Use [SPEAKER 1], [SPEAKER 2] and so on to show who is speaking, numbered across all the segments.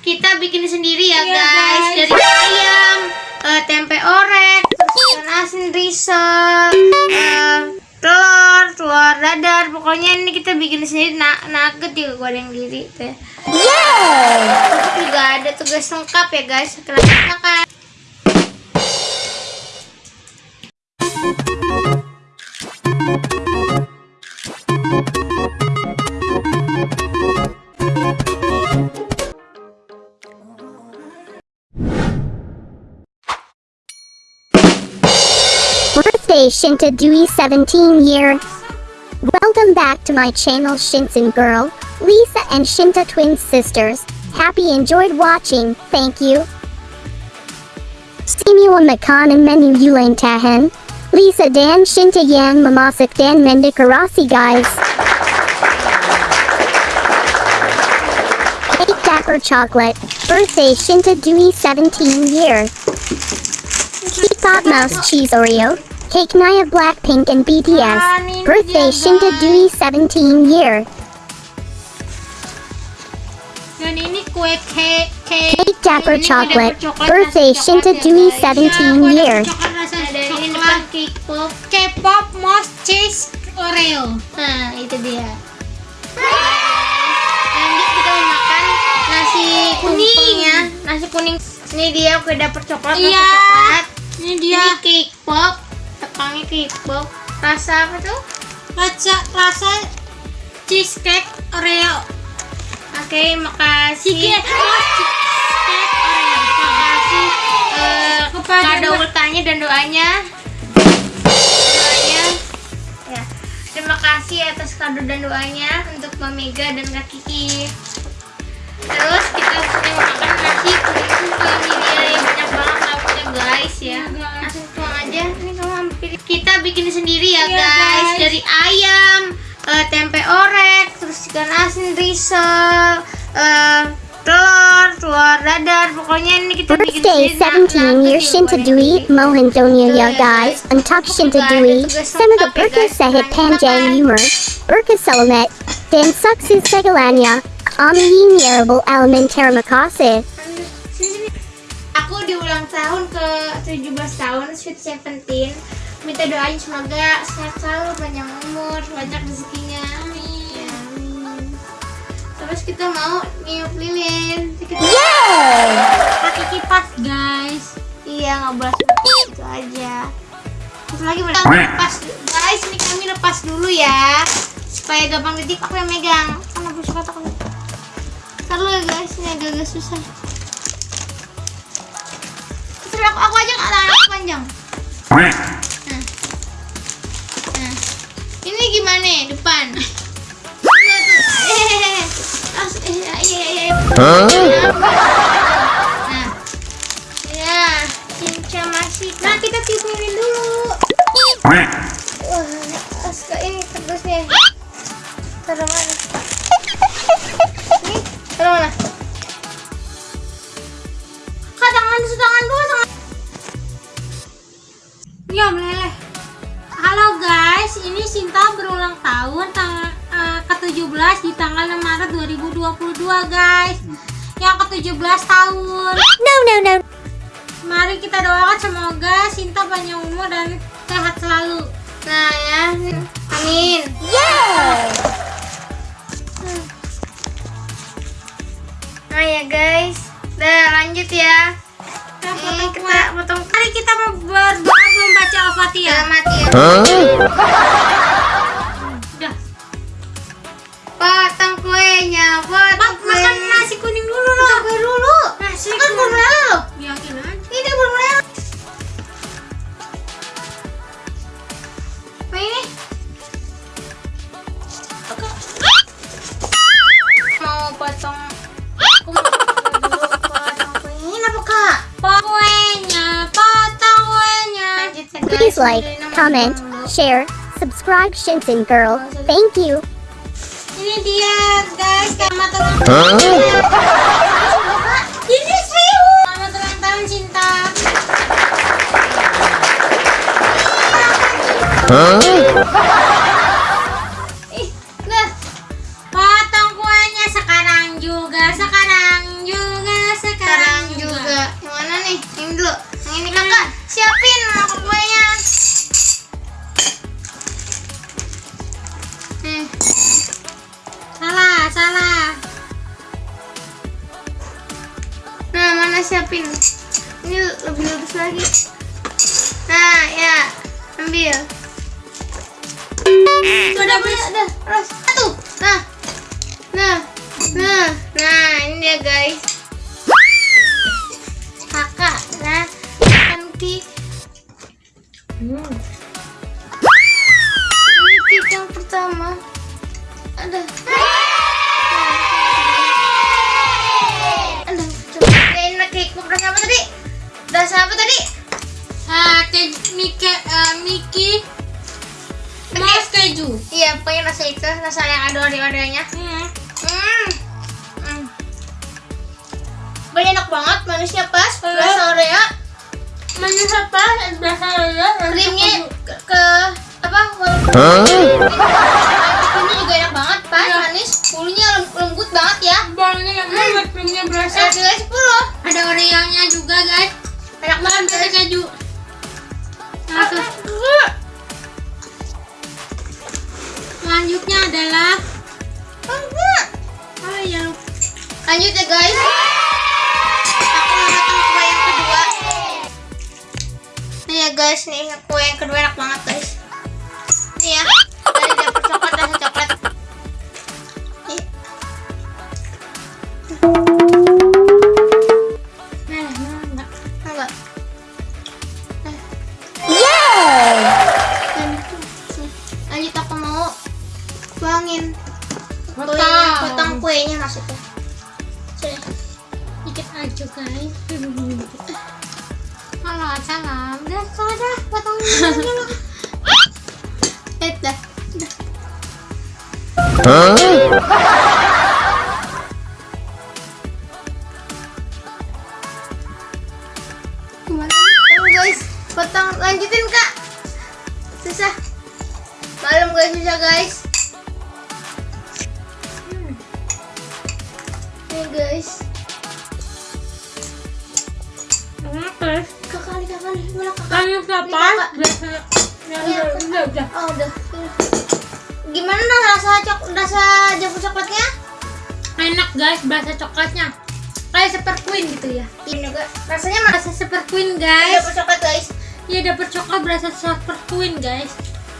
[SPEAKER 1] kita bikin sendiri ya
[SPEAKER 2] Iya,
[SPEAKER 1] guys.
[SPEAKER 2] guys.
[SPEAKER 1] Dari ayam, eh, tempe orek, ikan asin risol, eh, telur, telur dadar. Pokoknya ini kita bikin sendiri. Na nugget juga goreng diri teh. Terus juga ada tugas lengkap ya guys. Setelah makan.
[SPEAKER 3] Shinta Dewey 17 year. Welcome back to my channel Shinsen Girl, Lisa and Shinta twin sisters. Happy enjoyed watching, thank you. Stimula Makan and Menu Yulain Tahan. Lisa Dan Shinta Yan Mamasik Dan Mendikarasi guys. Cake Dapper Chocolate. Birthday Shinta Dewey 17 year. K-pop Mouse Cheese Oreo. Cake Naya Blackpink and BTS. Birthday Shinta Dewey 17 year.
[SPEAKER 2] Dan ini kue cake cake.
[SPEAKER 3] Cake Dapper
[SPEAKER 1] Ini
[SPEAKER 3] Chocolate. Birthday Shinta
[SPEAKER 1] coklat ya,
[SPEAKER 3] Dewey
[SPEAKER 1] guys.
[SPEAKER 3] 17
[SPEAKER 2] kue
[SPEAKER 3] year.
[SPEAKER 1] ini cake pop.
[SPEAKER 2] K-pop mouse cheese Oreo.
[SPEAKER 1] Nah, itu dia. Lanjut kita makan nasi kuningnya, nasi kuning. Ini dia kue dapur coklat,
[SPEAKER 2] Iya.
[SPEAKER 1] coklat.
[SPEAKER 2] Ini
[SPEAKER 1] Dia
[SPEAKER 2] dia
[SPEAKER 1] cake pop, pop. Rasa apa tuh?
[SPEAKER 2] rasa rasa cheesecake Oreo.
[SPEAKER 1] Oke, makasih.
[SPEAKER 2] Cheesecake cheesecake Oreo.
[SPEAKER 1] Makasih eh,
[SPEAKER 2] Kepada
[SPEAKER 1] kado ultanya dan doanya. Doanya. Ya. Terima kasih atas kado dan doanya untuk Mega dan Kak Kiki. Tempe orek, terus ikan asin risol, eh, telur, telur dadar. Pokoknya ini kita bikin
[SPEAKER 3] Birthday
[SPEAKER 1] sendiri. Nah,
[SPEAKER 3] 17
[SPEAKER 1] nah,
[SPEAKER 3] year
[SPEAKER 1] kita
[SPEAKER 3] Shinta
[SPEAKER 1] sendiri.
[SPEAKER 3] Mohan ya
[SPEAKER 1] ya.
[SPEAKER 3] Untuck Shinta Dewey.
[SPEAKER 1] tugas
[SPEAKER 3] Sama the Burka. Sahit Panjang. Humor. Burka Salamet. Dan Sukses Segalanya. Ami Elementary Makase.
[SPEAKER 1] Sini, sini. Aku di ulang tahun ke 17 tahun, Sweet Seventeen. Minta doain semoga sehat selalu, panjang umur, banyak rezekinya. Amin. Amin. Terus kita mau niup lilin. Kita...
[SPEAKER 2] Pakai kipas guys.
[SPEAKER 1] Iya, nggak boleh itu aja. Terus lagi boleh lepas, guys. Ini kami lepas dulu ya, supaya gampang didik. Aku yang megang. Kan aku suka takut. Ntar lu ya guys, ini agak-agak susah. Terus aku, aku aja nggak panjang. Gimana ya, depan? Eh, eh, iya, iya, iya. Nah. Ya, cinca masih. Nah, kita tiup lilin dulu.
[SPEAKER 2] 2022 guys. Yang ke-17 tahun.
[SPEAKER 3] No, no, no.
[SPEAKER 2] Mari kita doakan semoga Sinta panjang umur dan sehat selalu.
[SPEAKER 1] Nah, ya. Amin. Nah, ya guys. Udah, lanjut ya.
[SPEAKER 2] Kita
[SPEAKER 1] Ini
[SPEAKER 2] potong
[SPEAKER 1] kita potong
[SPEAKER 2] Mari kita berdoa membaca Al-Fatihah.
[SPEAKER 1] selamat ya.
[SPEAKER 3] like, comment, share, subscribe Shinsen Girl. Thank you.
[SPEAKER 2] Ini dia guys, selamat ulang Ini serius. Selamat ulang tahun cinta.
[SPEAKER 1] Ih, siapin. Ini lebih lurus lagi. Nah, ya. Ambil.
[SPEAKER 2] Sudah
[SPEAKER 1] Udah, udah, terus. Satu. Nah. Nah. Nah. Nah, ini dia guys. Kakak, nah. Nanti.
[SPEAKER 2] Hmm.
[SPEAKER 1] Ini yang pertama. Ada. Rasa itu, rasa yang ada oreo-oreonya.
[SPEAKER 2] Hmm.
[SPEAKER 1] Hmm. Hmm. Banyak enak banget, manisnya pas, rasa oreo,
[SPEAKER 2] Manis apa? Berasa ya.
[SPEAKER 1] krimnya ke, ke apa?
[SPEAKER 3] Huh?
[SPEAKER 1] Krimnya juga enak banget, pas, manis, bulunya lem- lembut banget ya.
[SPEAKER 2] Yang banget, krimnya berasa.
[SPEAKER 1] Saya nilai 10.
[SPEAKER 2] Ada Oreo-nya juga guys.
[SPEAKER 1] Enak banget, guys.
[SPEAKER 2] keju. Nah. Selanjutnya adalah oh iya.
[SPEAKER 1] Lanjut ya guys. Aku mau makan kue yang kedua. Nih ya guys, nih kue yang kedua enak banget guys. Nih ya, dari dapur coklat rasa coklat. Nih.
[SPEAKER 2] Nah, nah, enggak.
[SPEAKER 1] Enggak. Dan. Lanjut aku mau
[SPEAKER 2] Potong.
[SPEAKER 1] kuenya, potong kuenya maksudnya. Sini.
[SPEAKER 2] Dikit aja guys. Halo, salam. Udah, kalau dah potongin dulu.
[SPEAKER 1] Eh, dah. Potong lanjutin kak. Susah. Malam guys susah guys. Guys.
[SPEAKER 2] Oke.
[SPEAKER 1] Mana kakak? Kakak.
[SPEAKER 2] Biasa. Ya,
[SPEAKER 1] Iya,
[SPEAKER 2] udah, udah, udah.
[SPEAKER 1] Oh udah. Gimana dong rasa cok rasa jamur coklatnya?
[SPEAKER 2] Enak guys, berasa coklatnya. Kayak super queen gitu ya.
[SPEAKER 1] Ini juga rasanya mana?
[SPEAKER 2] Super queen guys.
[SPEAKER 1] Jamur coklat guys.
[SPEAKER 2] Iya dapet coklat berasa super queen guys.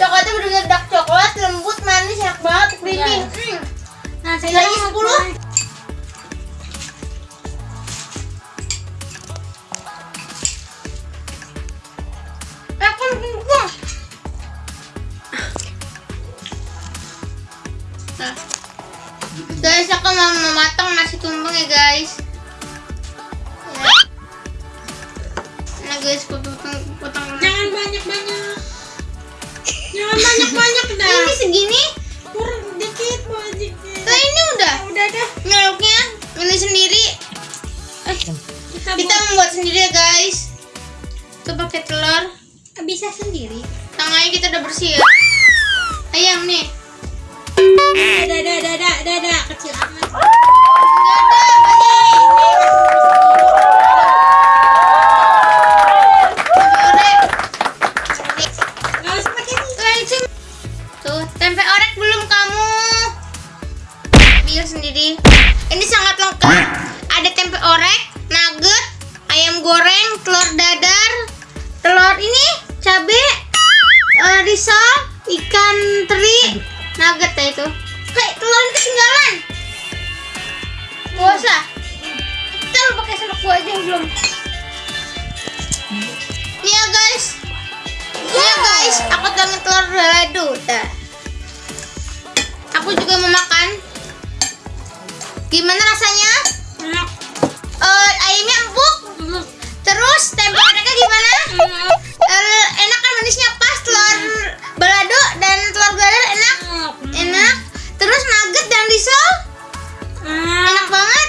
[SPEAKER 1] Coklatnya bener-bener dark coklat, lembut, manis, enak banget, creamy.
[SPEAKER 2] Yes.
[SPEAKER 1] Hmm.
[SPEAKER 2] Nah,
[SPEAKER 1] Nilainya
[SPEAKER 2] sekarang
[SPEAKER 1] 10. Mau mematang nasi tumpeng ya guys. Ya. Nah guys, potong potong.
[SPEAKER 2] Jangan banyak-banyak. Jangan banyak-banyak dah.
[SPEAKER 1] Ini segini.
[SPEAKER 2] Kurang dikit, mau dikit.
[SPEAKER 1] Lah ini udah.
[SPEAKER 2] Udah dah.
[SPEAKER 1] Nyeluknya ini sendiri.
[SPEAKER 2] Eh, kita,
[SPEAKER 1] Kita membuat sendiri ya guys. Kita pakai telur.
[SPEAKER 2] buat- bisa sendiri.
[SPEAKER 1] Tangannya kita udah bersih ya. Ayam nih.
[SPEAKER 2] Kecil amat.
[SPEAKER 1] Tuh, tempe orek belum kamu. Sendiri. Ini sangat lengkap. Ada tempe orek, nugget, ayam goreng, telur dadar, telur ini, cabe, eh, risol, ikan teri, nugget ya itu. Kayak telur ini ketinggalan. Gak usah. Kita lu pakai sendok gua aja yang belum. Nih ya guys. Nih ya guys, aku tuangin telur balado. Dah. Aku juga mau makan. Gimana rasanya?
[SPEAKER 2] Enak.
[SPEAKER 1] Eh, ayamnya empuk. Terus tempe gimana?
[SPEAKER 2] Enak.
[SPEAKER 1] Eh, enak kan manisnya telur balado dan telur dadar enak.
[SPEAKER 2] Enak.
[SPEAKER 1] Enak. Terus nugget dan risol
[SPEAKER 2] Enak.
[SPEAKER 1] enak banget.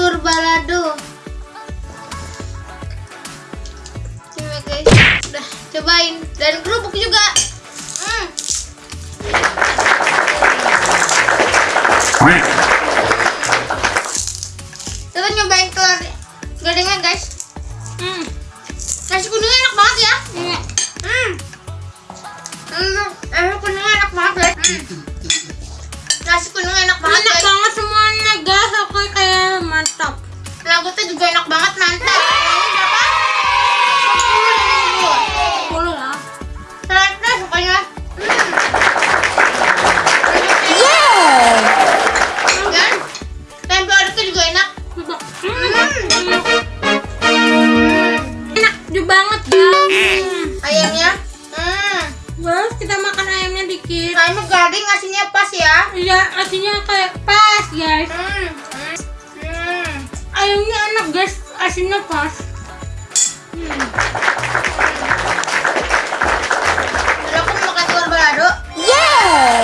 [SPEAKER 2] telur
[SPEAKER 1] balado. Coba guys udah cobain. Dan kerupuk juga. Hmm.
[SPEAKER 2] Hmm.
[SPEAKER 1] nasi kuningnya enak banget ya. Hmm. Nasi kuningnya enak banget guys. Hmm. nasi kuningnya juga enak banget mantap ini berapa? 10
[SPEAKER 2] Boleh lah.
[SPEAKER 1] Ternyata sukanya
[SPEAKER 3] Yeah!
[SPEAKER 1] Dan tempe orek juga enak
[SPEAKER 2] Coba.
[SPEAKER 1] Hmm.
[SPEAKER 2] Enak juga banget guys.
[SPEAKER 1] Ayamnya Hmm
[SPEAKER 2] Guys, kita makan ayamnya dikit.
[SPEAKER 1] Ayamnya garing pas ya
[SPEAKER 2] Iya, asinnya kayak pas guys.
[SPEAKER 1] Hmm
[SPEAKER 2] asinnya pas.
[SPEAKER 1] Lalu aku mau makan telur balado
[SPEAKER 3] Yeah!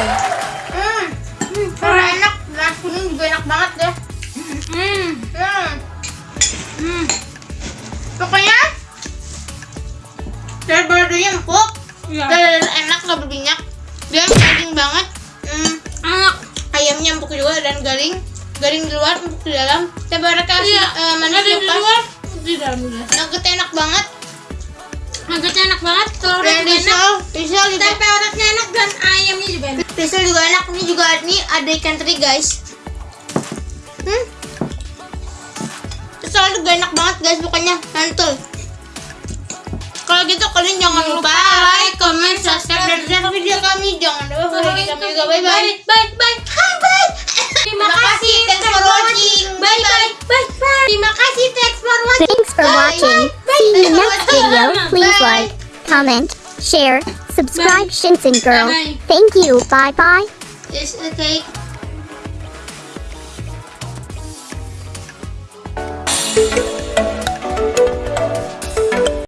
[SPEAKER 1] Hmm Hmm Telur enak Nasi kuning juga enak banget deh
[SPEAKER 2] Hmm.
[SPEAKER 1] Hmm
[SPEAKER 2] Hmm.
[SPEAKER 1] Pokoknya Telur baladonya empuk
[SPEAKER 2] Iya.
[SPEAKER 1] Dan enak gak berminyak Dan daging banget Hmm
[SPEAKER 2] Enak.
[SPEAKER 1] ayamnya empuk juga dan garing garing di luar empuk di dalam tempe orek kasih
[SPEAKER 2] Iya. Di
[SPEAKER 1] pas.
[SPEAKER 2] luar, di dalam juga.
[SPEAKER 1] nuggetnya enak banget
[SPEAKER 2] Nuggetnya enak banget, telurnya
[SPEAKER 1] dan
[SPEAKER 2] juga enak.
[SPEAKER 1] risol risol juga
[SPEAKER 2] Tempe enak dan ayamnya juga enak.
[SPEAKER 1] risol juga enak ini juga ini ada ikan teri guys hmm risol juga enak banget guys pokoknya mantul kalau gitu kalian jangan lupa like, comment, subscribe, dan share video kami. Jangan lupa follow kami juga. Bye bye.
[SPEAKER 2] Bye bye.
[SPEAKER 1] Bye
[SPEAKER 2] bye.
[SPEAKER 1] Terima kasih. Thanks for watching.
[SPEAKER 3] Thanks for
[SPEAKER 1] Bye.
[SPEAKER 3] watching. See you next video. Please
[SPEAKER 1] Bye.
[SPEAKER 3] like, comment, share, subscribe Shinsen Girl. Thank you. Bye bye.
[SPEAKER 1] Okay.
[SPEAKER 3] Thank